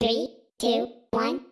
Three, two, one.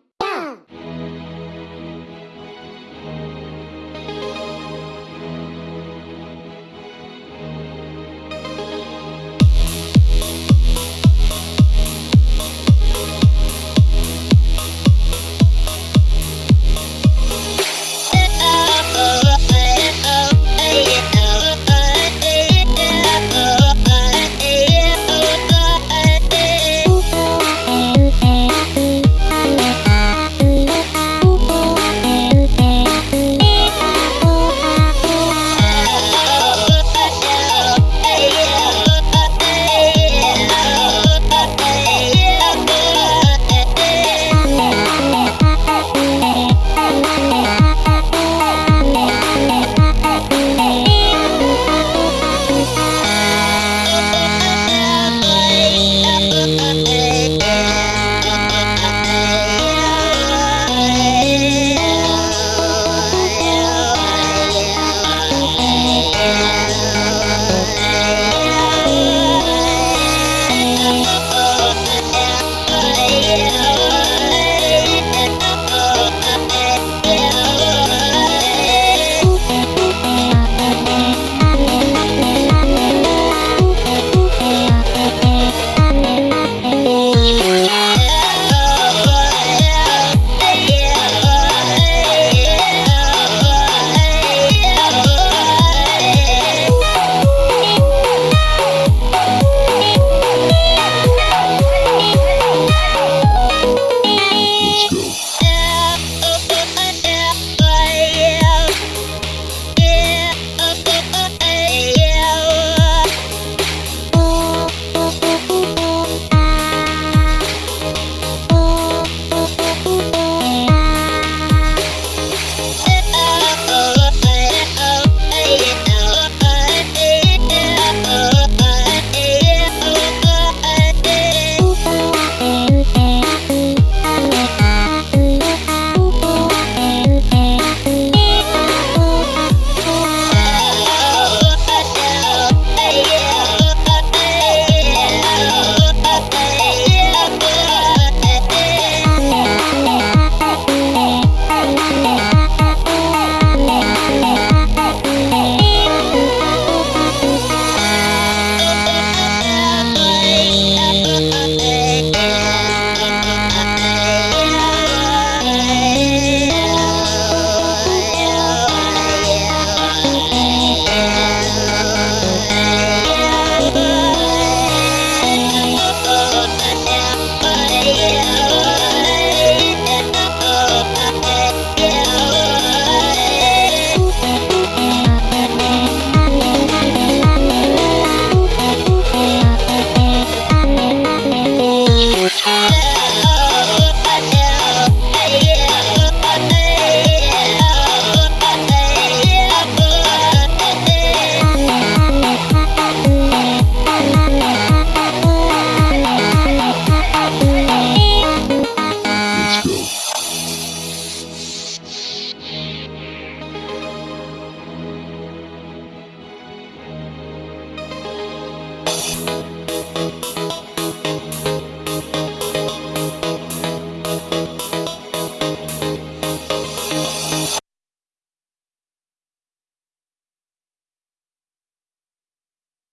you